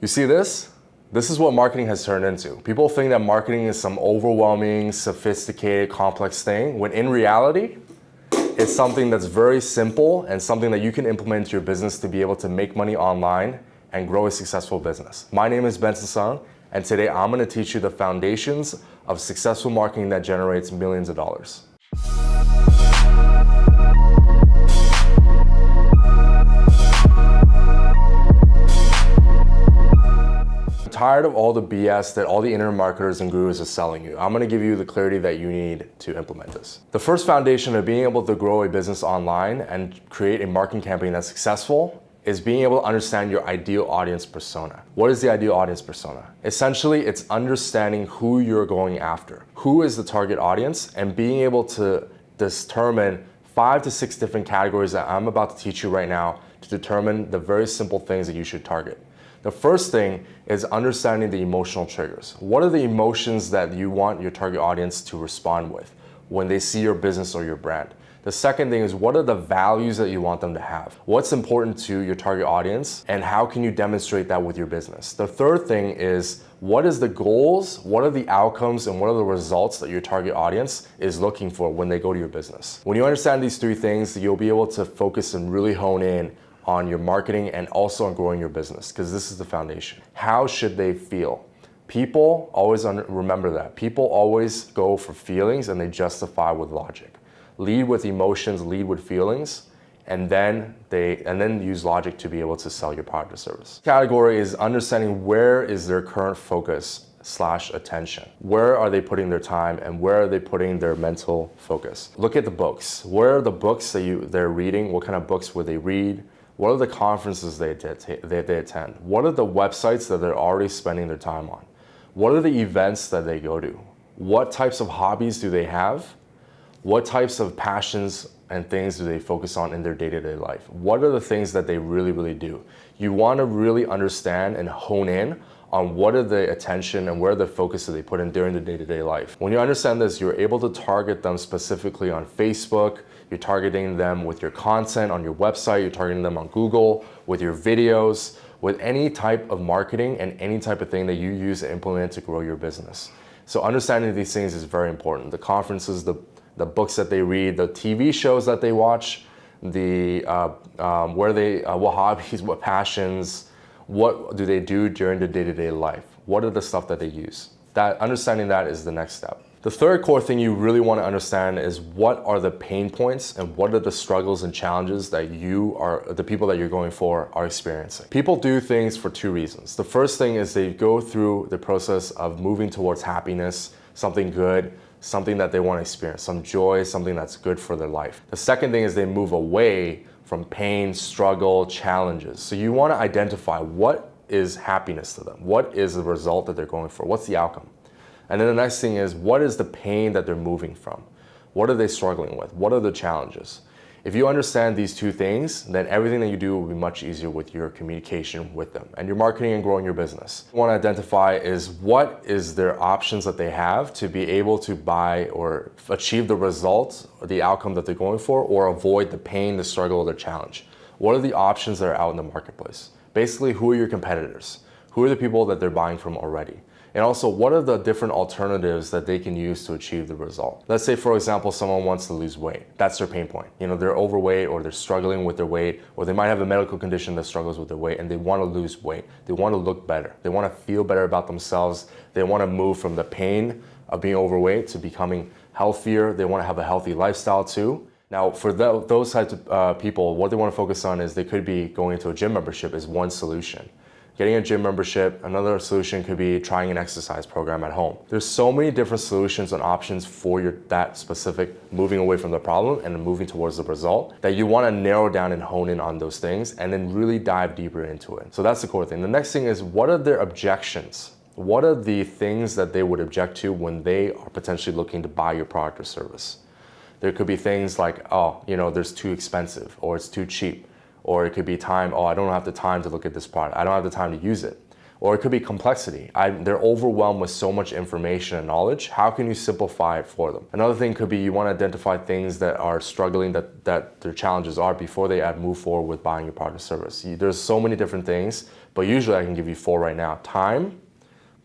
You see this? This is what marketing has turned into. People think that marketing is some overwhelming, sophisticated, complex thing, when in reality, it's something that's very simple and something that you can implement into your business to be able to make money online and grow a successful business. My name is Benson Sung, and today I'm gonna teach you the foundations of successful marketing that generates millions of dollars. Tired of all the BS that all the internet marketers and gurus are selling you. I'm gonna give you the clarity that you need to implement this. The first foundation of being able to grow a business online and create a marketing campaign that's successful is being able to understand your ideal audience persona. What is the ideal audience persona? Essentially, it's understanding who you're going after. Who is the target audience and being able to determine five to six different categories that I'm about to teach you right now to determine the very simple things that you should target. The first thing is understanding the emotional triggers. What are the emotions that you want your target audience to respond with when they see your business or your brand? The second thing is what are the values that you want them to have? What's important to your target audience and how can you demonstrate that with your business? The third thing is what is the goals, what are the outcomes, and what are the results that your target audience is looking for when they go to your business? When you understand these three things, you'll be able to focus and really hone in on your marketing and also on growing your business because this is the foundation. How should they feel? People always remember that. People always go for feelings and they justify with logic. Lead with emotions, lead with feelings, and then they and then use logic to be able to sell your product or service. Category is understanding where is their current focus slash attention. Where are they putting their time and where are they putting their mental focus? Look at the books. Where are the books that you they're reading? What kind of books would they read? What are the conferences they, they, they attend? What are the websites that they're already spending their time on? What are the events that they go to? What types of hobbies do they have? What types of passions and things do they focus on in their day-to-day -day life? What are the things that they really, really do? You want to really understand and hone in on what are the attention and where the focus that they put in during the day-to-day -day life. When you understand this, you're able to target them specifically on Facebook, you're targeting them with your content on your website, you're targeting them on Google, with your videos, with any type of marketing and any type of thing that you use to implement to grow your business. So understanding these things is very important. The conferences, the, the books that they read, the TV shows that they watch, the uh, um, where they, uh, what hobbies, what passions, what do they do during the day-to-day -day life? What are the stuff that they use? That understanding that is the next step. The third core thing you really want to understand is what are the pain points and what are the struggles and challenges that you are, the people that you're going for are experiencing. People do things for two reasons. The first thing is they go through the process of moving towards happiness, something good, something that they want to experience, some joy, something that's good for their life. The second thing is they move away from pain, struggle, challenges. So you want to identify what is happiness to them? What is the result that they're going for? What's the outcome? And then the next thing is, what is the pain that they're moving from? What are they struggling with? What are the challenges? If you understand these two things, then everything that you do will be much easier with your communication with them and your marketing and growing your business. What you want to identify is what is their options that they have to be able to buy or achieve the results or the outcome that they're going for or avoid the pain, the struggle, or the challenge. What are the options that are out in the marketplace? Basically, who are your competitors? Who are the people that they're buying from already? And also, what are the different alternatives that they can use to achieve the result? Let's say, for example, someone wants to lose weight. That's their pain point. You know, they're overweight or they're struggling with their weight, or they might have a medical condition that struggles with their weight and they want to lose weight. They want to look better. They want to feel better about themselves. They want to move from the pain of being overweight to becoming healthier. They want to have a healthy lifestyle too. Now, for the, those types of uh, people, what they want to focus on is they could be going into a gym membership is one solution getting a gym membership. Another solution could be trying an exercise program at home. There's so many different solutions and options for your that specific moving away from the problem and moving towards the result that you want to narrow down and hone in on those things and then really dive deeper into it. So that's the core thing. The next thing is what are their objections? What are the things that they would object to when they are potentially looking to buy your product or service? There could be things like, oh, you know, there's too expensive or it's too cheap or it could be time, oh, I don't have the time to look at this product. I don't have the time to use it. Or it could be complexity. I, they're overwhelmed with so much information and knowledge. How can you simplify it for them? Another thing could be you want to identify things that are struggling, that, that their challenges are before they move forward with buying your product or service. There's so many different things, but usually I can give you four right now. Time,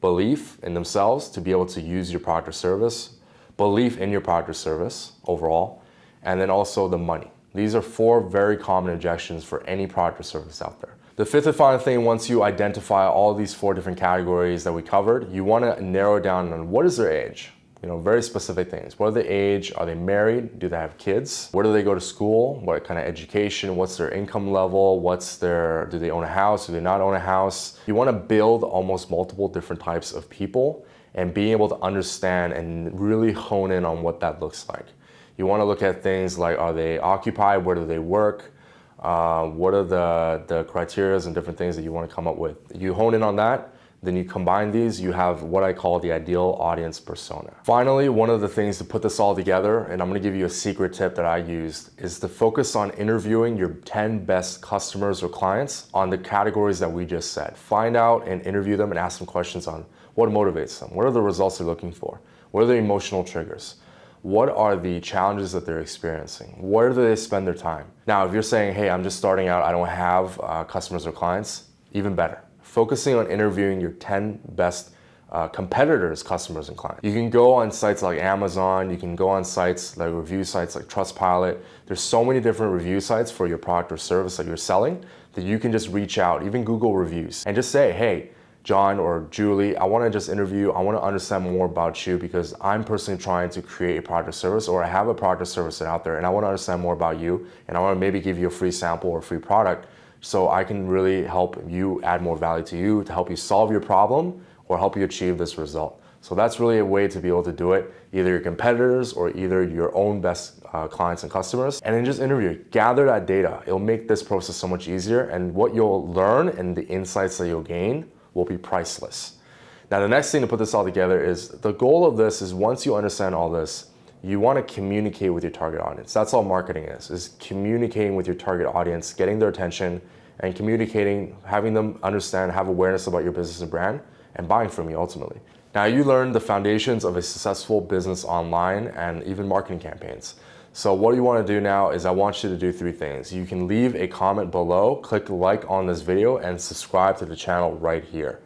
belief in themselves to be able to use your product or service, belief in your product or service overall, and then also the money. These are four very common objections for any product or service out there. The fifth and final thing, once you identify all these four different categories that we covered, you want to narrow down on what is their age. You know, very specific things. What are the age? Are they married? Do they have kids? Where do they go to school? What kind of education? What's their income level? What's their, do they own a house? Do they not own a house? You want to build almost multiple different types of people and being able to understand and really hone in on what that looks like. You want to look at things like, are they occupied? Where do they work? Uh, what are the, the criteria and different things that you want to come up with? You hone in on that, then you combine these, you have what I call the ideal audience persona. Finally, one of the things to put this all together, and I'm gonna give you a secret tip that I used, is to focus on interviewing your 10 best customers or clients on the categories that we just said. Find out and interview them and ask them questions on what motivates them, what are the results they're looking for, what are the emotional triggers, what are the challenges that they're experiencing? Where do they spend their time? Now, if you're saying, hey, I'm just starting out, I don't have uh, customers or clients, even better. Focusing on interviewing your 10 best uh, competitors, customers, and clients. You can go on sites like Amazon, you can go on sites like review sites like Trustpilot. There's so many different review sites for your product or service that you're selling that you can just reach out, even Google reviews, and just say, hey, John or Julie, I want to just interview, I want to understand more about you because I'm personally trying to create a product service or I have a product service out there and I want to understand more about you and I want to maybe give you a free sample or free product so I can really help you add more value to you to help you solve your problem or help you achieve this result. So that's really a way to be able to do it, either your competitors or either your own best uh, clients and customers. And then just interview, gather that data. It'll make this process so much easier and what you'll learn and the insights that you'll gain will be priceless. Now the next thing to put this all together is the goal of this is once you understand all this, you want to communicate with your target audience. That's all marketing is, is communicating with your target audience, getting their attention and communicating, having them understand, have awareness about your business and brand and buying from you ultimately. Now you learned the foundations of a successful business online and even marketing campaigns. So what you want to do now is I want you to do three things. You can leave a comment below, click like on this video, and subscribe to the channel right here.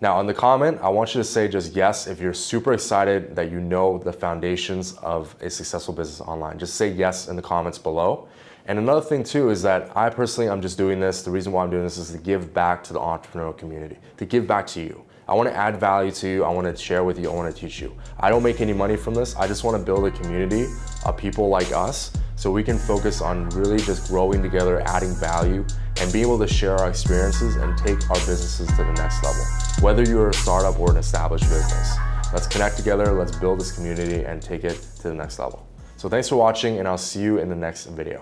Now on the comment, I want you to say just yes if you're super excited that you know the foundations of a successful business online. Just say yes in the comments below. And another thing too is that I personally, I'm just doing this. The reason why I'm doing this is to give back to the entrepreneurial community, to give back to you. I want to add value to you. I want to share with you. I want to teach you. I don't make any money from this. I just want to build a community of people like us so we can focus on really just growing together, adding value, and being able to share our experiences and take our businesses to the next level. Whether you're a startup or an established business, let's connect together, let's build this community and take it to the next level. So thanks for watching and I'll see you in the next video.